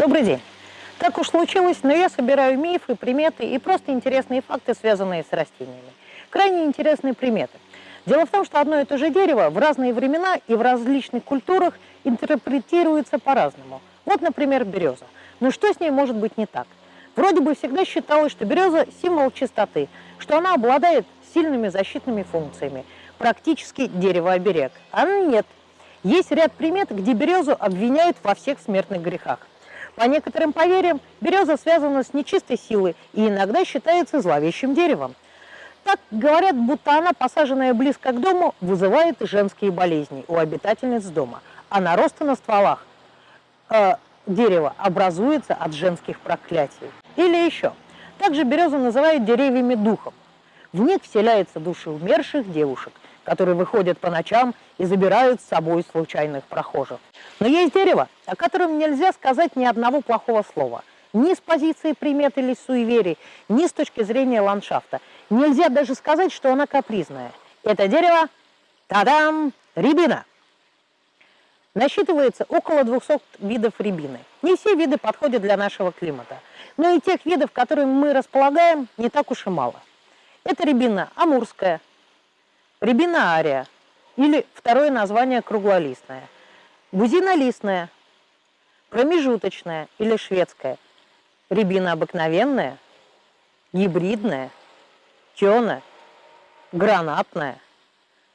Добрый день. Так уж случилось, но я собираю мифы, приметы и просто интересные факты, связанные с растениями. Крайне интересные приметы. Дело в том, что одно и то же дерево в разные времена и в различных культурах интерпретируется по-разному. Вот, например, береза. Но что с ней может быть не так? Вроде бы всегда считалось, что береза – символ чистоты, что она обладает сильными защитными функциями, практически дерево-оберег. А нет. Есть ряд примет, где березу обвиняют во всех смертных грехах. По некоторым поверьям, береза связана с нечистой силой и иногда считается зловещим деревом. Так говорят, будто она, посаженная близко к дому, вызывает женские болезни у обитательниц дома, а наросты на стволах э, дерева образуются от женских проклятий. Или еще. Также березу называют деревьями духом. В них вселяются души умерших девушек, которые выходят по ночам и забирают с собой случайных прохожих. Но есть дерево, о котором нельзя сказать ни одного плохого слова. Ни с позиции примет или суеверий, ни с точки зрения ландшафта. Нельзя даже сказать, что она капризная. Это дерево, тадам, рябина. Насчитывается около 200 видов рябины. Не все виды подходят для нашего климата. Но и тех видов, которыми мы располагаем, не так уж и мало. Это рябина амурская, рябина ария или второе название круглолистная, бузинолистная, промежуточная или шведская, рябина обыкновенная, гибридная, тёна, гранатная,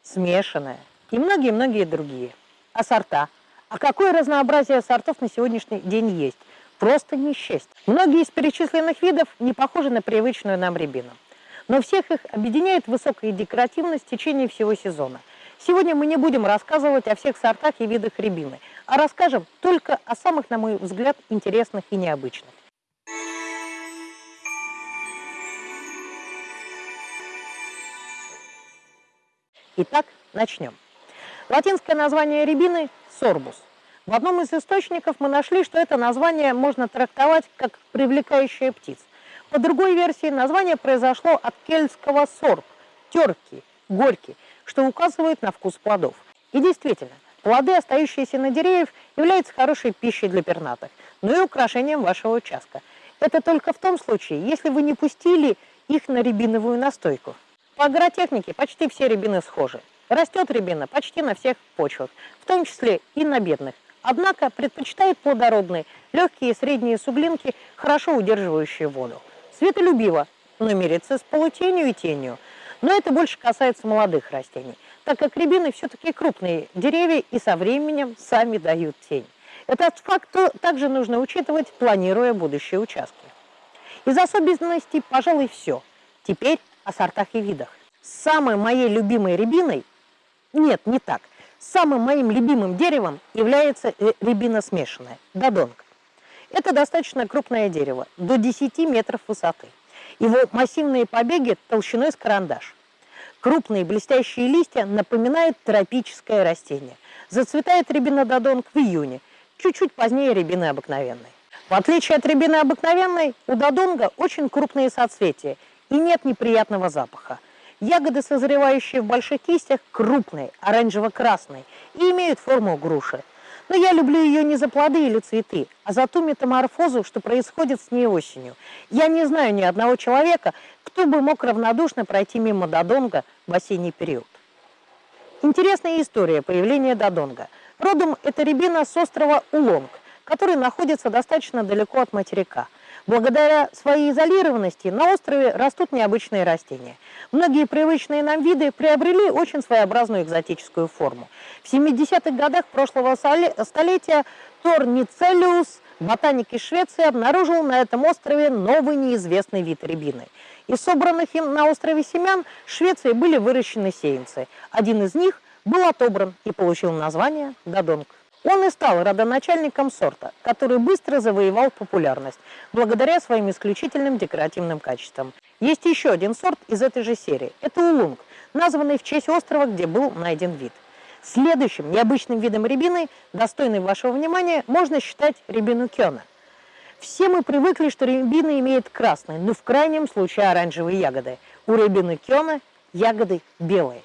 смешанная и многие-многие другие. А сорта? А какое разнообразие сортов на сегодняшний день есть? Просто не счесть. Многие из перечисленных видов не похожи на привычную нам рябину. Но всех их объединяет высокая декоративность в течение всего сезона. Сегодня мы не будем рассказывать о всех сортах и видах рябины, а расскажем только о самых, на мой взгляд, интересных и необычных. Итак, начнем. Латинское название рябины – сорбус. В одном из источников мы нашли, что это название можно трактовать как «привлекающая птиц», по другой версии, название произошло от кельтского сорб – терки, горький, что указывает на вкус плодов. И действительно, плоды, остающиеся на деревьях, являются хорошей пищей для пернатых, но и украшением вашего участка. Это только в том случае, если вы не пустили их на рябиновую настойку. По агротехнике почти все рябины схожи. Растет рябина почти на всех почвах, в том числе и на бедных. Однако предпочитает плодородные, легкие и средние суглинки, хорошо удерживающие воду. Светолюбиво, но мирится с полутенью и тенью. Но это больше касается молодых растений, так как рябины все-таки крупные деревья и со временем сами дают тень. Этот факт также нужно учитывать, планируя будущие участки. Из особенностей, пожалуй, все. Теперь о сортах и видах. Самой моей любимой рябиной, нет, не так, самым моим любимым деревом является э, рябина смешанная, додонка. Это достаточно крупное дерево, до 10 метров высоты. Его массивные побеги толщиной с карандаш. Крупные блестящие листья напоминают тропическое растение. Зацветает рябинододонг в июне, чуть-чуть позднее рябины обыкновенной. В отличие от рябины обыкновенной, у додонга очень крупные соцветия и нет неприятного запаха. Ягоды, созревающие в больших кистях, крупные, оранжево-красные и имеют форму груши. Но я люблю ее не за плоды или цветы, а за ту метаморфозу, что происходит с ней осенью. Я не знаю ни одного человека, кто бы мог равнодушно пройти мимо Додонга в осенний период. Интересная история появления Додонга. Родом это рябина с острова Улонг, который находится достаточно далеко от материка. Благодаря своей изолированности на острове растут необычные растения. Многие привычные нам виды приобрели очень своеобразную экзотическую форму. В 70-х годах прошлого столетия Тор Ницелиус, ботаник из Швеции, обнаружил на этом острове новый неизвестный вид рябины. Из собранных им на острове семян в Швеции были выращены сеянцы. Один из них был отобран и получил название Додонг. Он и стал родоначальником сорта, который быстро завоевал популярность, благодаря своим исключительным декоративным качествам. Есть еще один сорт из этой же серии. Это улунг, названный в честь острова, где был найден вид. Следующим необычным видом рябины, достойным вашего внимания, можно считать рябину кёна. Все мы привыкли, что рябина имеет красные, но в крайнем случае оранжевые ягоды. У рябины кёна ягоды белые.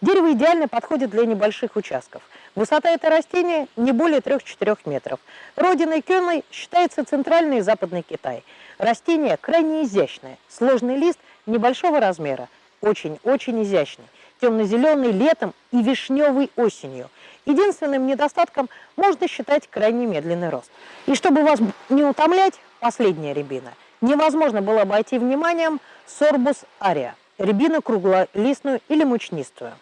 Дерево идеально подходит для небольших участков. Высота этого растения не более 3-4 метров. Родиной кёной считается центральный и западный Китай. Растение крайне изящное, сложный лист небольшого размера, очень-очень изящный, темно-зеленый летом и вишневый осенью. Единственным недостатком можно считать крайне медленный рост. И чтобы вас не утомлять, последняя рябина. Невозможно было обойти вниманием сорбус ария, рябину круглолистную или мучнистую.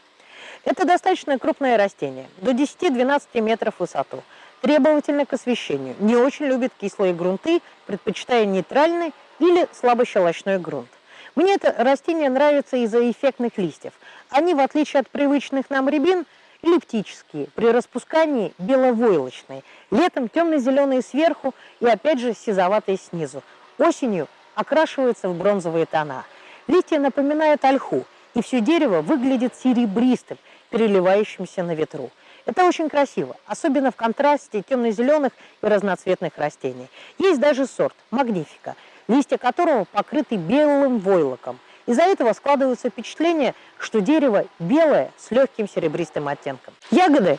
Это достаточно крупное растение, до 10-12 метров высоту, требовательно к освещению, не очень любит кислые грунты, предпочитая нейтральный или слабощелочной грунт. Мне это растение нравится из-за эффектных листьев. Они, в отличие от привычных нам рябин, эллиптические, при распускании беловойлочные, летом темно-зеленые сверху и опять же сизоватые снизу. Осенью окрашиваются в бронзовые тона. Листья напоминают ольху, и все дерево выглядит серебристым, переливающимся на ветру. Это очень красиво, особенно в контрасте темно-зеленых и разноцветных растений. Есть даже сорт магнифика, листья которого покрыты белым войлоком. Из-за этого складывается впечатление, что дерево белое с легким серебристым оттенком. Ягоды,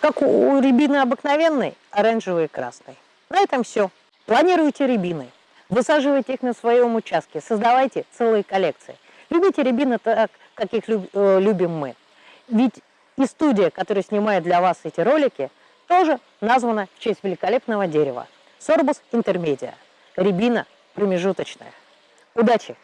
как у рябины обыкновенной, оранжевые и красные. На этом все. Планируйте рябины. Высаживайте их на своем участке, создавайте целые коллекции. Любите рябины так, как их э, любим мы. Ведь и студия, которая снимает для вас эти ролики, тоже названа в честь великолепного дерева. Сорбус интермедиа. Рябина промежуточная. Удачи!